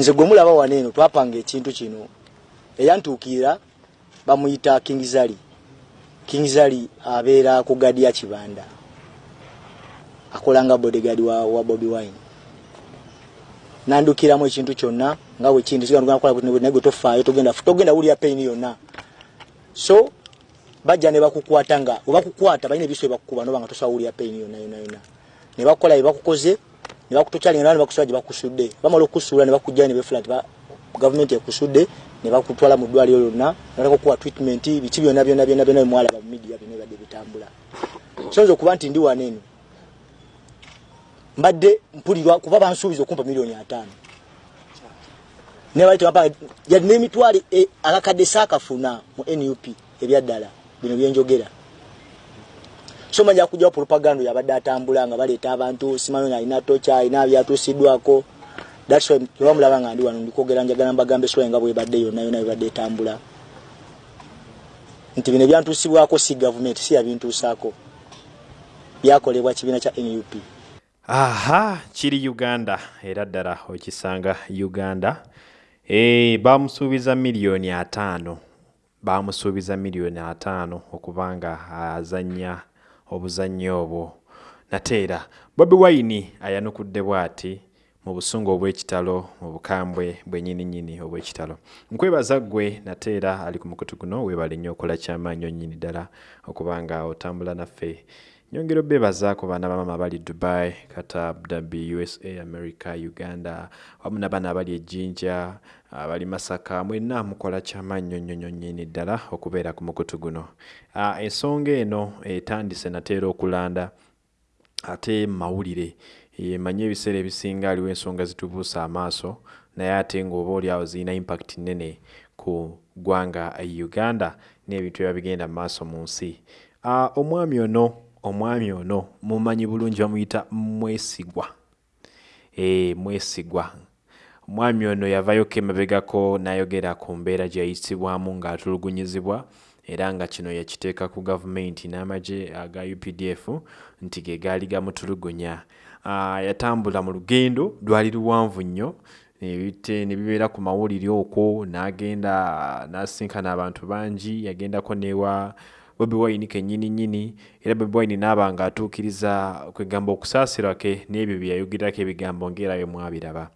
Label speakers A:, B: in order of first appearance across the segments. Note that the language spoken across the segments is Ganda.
A: nze gwe mulaba wano eno twapanga ekintu kino. Eyantuukirira bamuyita kingzali kingzali abeera ku gadi ya kibanda. Akolanga bodyguard wa, wa bobi wine. Nandukiramu ekintu kyonna nga bwekindi naye tofaayo togenda wulira payini yonna. So bajja ne bakukwata nga webakukwata balina ebiso ebakukuba noba nga tosobola wulira payini yonna yonna yonna. Ne bakola byebakukoze ne bakutokyalinga ne bakusula gye bakusudde. Bamala okusuula ne bakujja ne befula nti gavumenti ekusudde ne bakutwala mu ddwaliro lyonna nalakokuwa treatment biki byonna byonna byonna byonna bimwalaba mu midiya byonna bibadde bitambula. Soyinza okuba nti ndi wano eno mbadde mpulirwa kuba bansuubiza okumpa miliyoni ataano. Yalina emitwalo e, akakadde saakafuna mu nup ebyaddala bino byenjogera so manja kujjawo propaganda yabadde atambula nga baleeta abantu simanyi nga alina toca alina byatuusiddwako thats why tebamulaba nga ndi wano ndikwogera njagala mbagambe esula nga bwebadde yonna yonna ebadde etambula nti bino ebyantuusibwako si gavumenti si yabintuusaako byakolebwa kibiina kya nup
B: aha kiri uganda era ddala okisanga uganda. E, bamusuubiza miliyoni ataano. Bamusuubiza miliyoni ataano okubanga azanya obuzannyo obwo. Nate era bobi wine ayanukudde bw'ati mu busungu obw'ekitalo mu bukambwe bwennyininyini obw'ekitalo. Nkwebaza ggwe nate era ali ku mukutu guno weebale nnyo okola kyamaanyi onnyini ddala okubanga otambula naffe. Nyongera obebaza ku baana bamama abali dubai kata abudabi usa america uganda wamu nabaana abali ejjinja abali masaka mwenna mukola kyamaanyi nnyo nnyini ddala okubeera ku mukutu guno. Ensonga eno etandise nateera okulanda ate mawulire. Manye ebiseera ebisinga aliwo ensonga zitubuusa amaaso naye ate ng'oba oli awo zirina impact nnene ku ggwanga uganda n'ebintu ebiba bigenda mu maaso mu nsi. Omwami ono omwami ono mumanyi bulungi bamuyita mwesigwa. E, mwesigwa omwami ono yavayoko emabegako n'ayogera ku mbeera gye yayisibwamu ng'atulugunyizibwa era nga kino yakiteeka ku gavumenti n'amagye aga updf nti ge gaali gamutulugunya. Uh, yatambula mu lugendo lwali luwanvu nnyo ne bibeera ku mawulire okwo n'agenda n'asinkana abantu bangi yagendako newa bobi wine kennyini nnyini era bobi wine naaba nga atuukiriza kwegamba okusaasirwa ke n'ebyo bye yayogerako ebigambo ngaera bye mwabiraba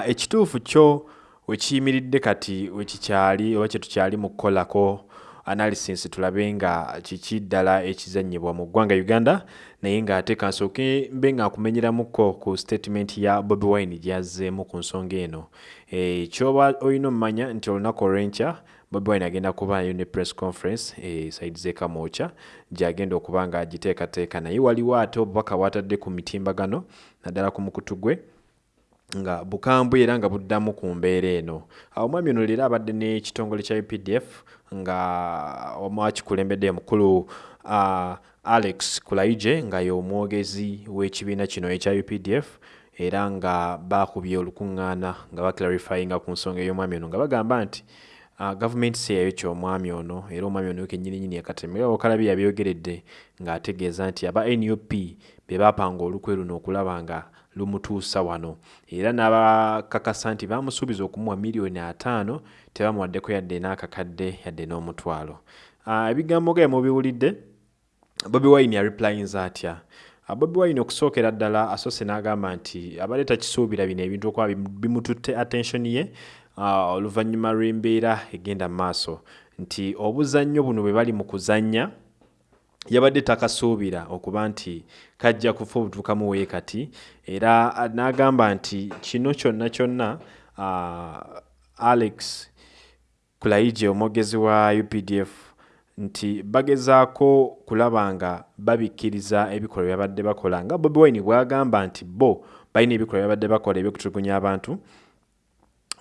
B: ekituufu kyo wekiyimiridde kati wekikyali oba kyetukyali mu kukolako analysis tulabe nga kiki ddala ekizanyibwa mu ggwanga uganda naye ng'ate kansooke mbe nga nkumenyeramuko ku statement ya bobi wine gyazzeemu ku nsonga eno. E, kyoba olina omumanya nti olunaku olw'enkya bobi wine agenda kubaayo ne press conference e, saidi zekamwokya gyagenda okuba nga agiteekateeka naye waliwo ate obubaka bwatadde ku mitimbagano naddala ku mukutu gwe nga bukambwe era nga buddamu ku mbeera eno. Awo omwami ono leero abadde n'ekitongole kya updf nga omwakikulembedde mukulu alex kulaije nga y'omwogezi w'ekibiina kino ekya updf era nga bakubye olukuŋŋaana nga baclarifyinga ku nsonga ey'omwami ono nga bagamba nti gavumenti si yayo kyomwami ono era omwami ono kennyininyini yakatemera okalabi yabyogeredde ng'ategeeza nti aba nup be bapanga olukwe luno okulaba nga lumutuusa wano. Era n'abakakasa nti bamusuubiza okumuwa miliyoni ataano tebamuwaddeko yadde n'akakadde yadde n'omutwalo. Ebigambo nga mubiwulidde bobi wine yareplyinza atya? Bobi wine okusookera ddala asoose n'agamba nti abadde takisuubira bino ebintu okuba bimututte attention ye oluvannyuma lw'embeera egenda mu maaso. Nti obuzannyo buno bwe bali mu kuzannya yabadde takasuubira okuba nti kajja kufa obutuukamu wee kati era n'agamba nti kino kyonna kyonna uh, alex kulaije omwogezi wa updf nti bagezaako kulaba nga babikkiriza ebikolwa byabadde bakola nga bobi wine bwagamba nti bo balina ebikolwa byabadde bakola ebyokutulugunya abantu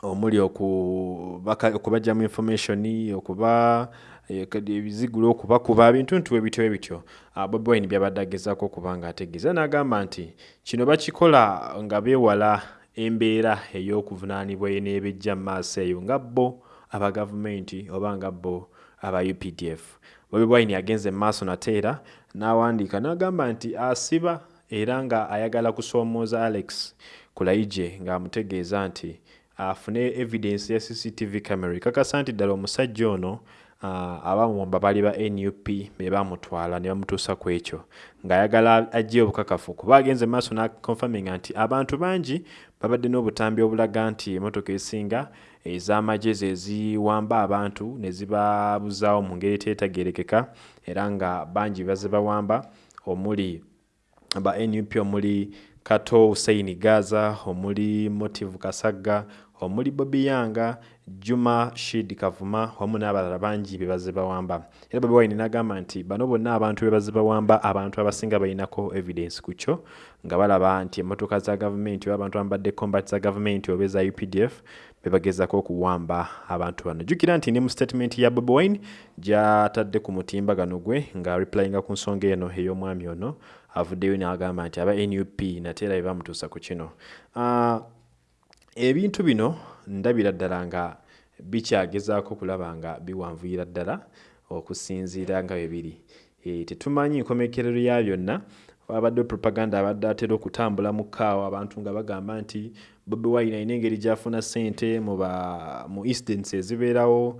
B: omuli okubajjamu information okuba ebizigula okubakuba bintu ntuwe bityo bityo. Bobi wine byabadde agezaako okuba nga ategeeza n'agamba nti kino bakikola nga beewala embeera ey'okuvunaanibwa n'ebejja mu maaso eyo nga bo aba gavumenti oba nga bo aba updf bobi wine yagenze mu maaso nate era n'awandiika n'agamba nti asiba era nga ayagala kusoomooza alex kulaije ng'amutegeeza nti afune evidence ya cctv camera. Ekakasa nti ddala omusajja ono uh, abamuwamba bali ba nup be bamutwala ne bamutuusa ku ekyo ng'ayagala ajje obukakafu. Kuba agenze maaso naconfirminga nti abantu bangi babadde n'obutambi obulaga nti emotoka esinga ez'amagye ze ziwamba abantu ne zibabuzaawo mu ngeri eteetagerekeka era nga bangi bazibawamba omuli ba nup omuli kato huseini gaza omuli motive kasagga omuli bobi yanga juma shid kavuma wamu n'abalala bangi bebaze bawamba. Era bobi wine n'agamba nti bano bonna abantu bebaze bawamba abantu abasinga balinako evidence ku kyo nga balaba nti emmotoka za gavumenti oba abantu abambadde combat za gavumenti oba eza updf bebagezako okuwamba abantu bano. Jjukira nti ne mu statement ya bobi wine gyatadde ku mutimbagano gwe nga replyinga ku nsonga eno ey'omwami ono avuddeyo n'agamba nti aba nup nate era bebamutuusa ku kino. Uh, ebintu bino ndabira ddala nga bikyagezaako kulaba nga biwanvuyira ddala okusinziira nga bwe biri. E, tetumanyi nkomekerero ya byonna. Wabadde propaganda abadde atera okutambula mu kaawa abantu nga bagamba nti bobi wine alina engeri gyafuna sente mu incidents ezibeerawo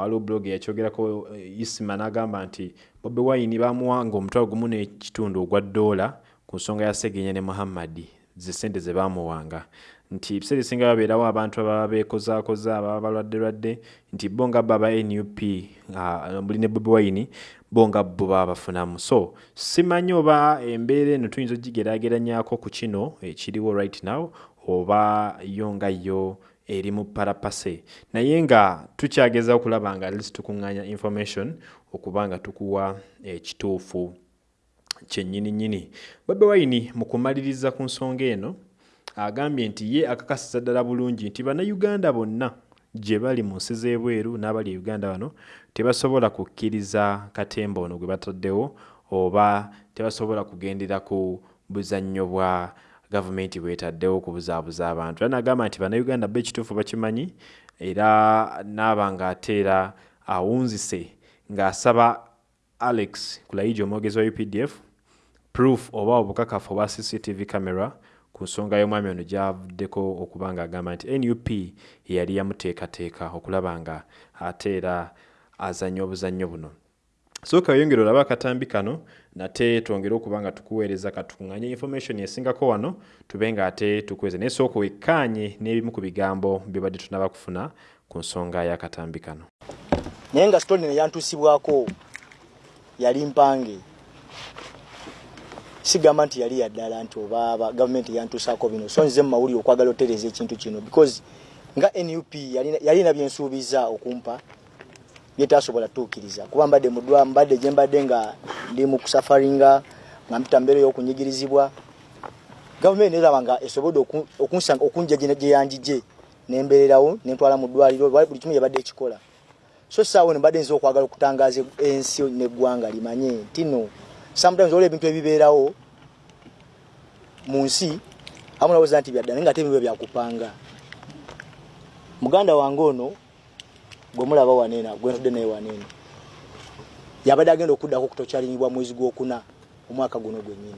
B: waliwo blog yakyogerako isima n'agamba nti bobi wine bamuwanga omutwalo gumu n'ekitundu ogwa ddoola ku nsonga ya segenya ne muhammadi ze sente ze bamuwanga nti ebiseera ebisinga babeerawo abantu ababa bekozaakoza ababa balwaddelwadde nti bo nga bo aba nup muli ne bobi wine bo nga bo baba bafunamu. So simanyi oba embeera eno tuyinza ogigeraageranyako ku kino ekiriwo right now oba yo nga yo eri mu parapase. Naye nga tukyageza okulaba nga lisi tukuŋŋaanya information okuba nga tukuwa ekituufu kyennyini nnyini bobi wine mu kumaliriza ku nsonga eno agambye nti ye akakasiza ddala bulungi nti bannayuganda bonna gye bali mu nsi z'ebweru n'abali e uganda bano tebasobola kukkiriza katemba ono gwe bataddewo oba tebasobola kugendera ku buzannyo bwa gavumenti bwetaddewo okubuzaabuza abantu. Era nagamba nti bannayuganda bo ekituufu bakimanyi era naaba ng'ateera awunzise ng'asaba alex kulayija omwogezi wa updf proof oba obukakafu obwa cctv camera ku nsonga y'omwami ono gyavuddeko okuba ng'agamba nti nup yeyali yamuteekateeka okulaba nga ate era azanya obuzannyo buno. Sooka weyongera olaba akatambi kano nate twongere okuba nga tukuweereza katukuŋŋanye information esingako wano tube nga ate tukuweza naye sooka wekkaanye n'ebimu ku bigambo byebadde tunaba kufuna ku nsonga y'akatambi kano.
A: Naye nga sitoli neyantuusibwako yali mpange sigamba nti yali yaddala nti oba gavumenti yantuusako bino. So nze mumawulire okwagala otereza ekintu kino because nga nup yalina byensuubiza okumpa byetasobola tuukiriza. Kuba mbadde mudwa mbadde gye mbadde nga ndi mu kusafaringa nga mpita mbeera ey'okunyigirizibwa gavumenti neraba nga esobodde okunja gye yanjije nembeererawo nentwala mu ddwaliro buli kimu yabadde ekikola so saawo ne mbadde nza okwagala okutangaza ensi neggwanga limanye nti no sometimes olwo ebintu ebibeerawo mu nsi amu nawoza nti byadda naye nga ate ebintu byakupanga. Muganda wange ono gwemulaba waneena gwentudde naye waneena yabadde agenda okuddako okutokyalinibwa mwezi gwokuna omwaka guno gwennyini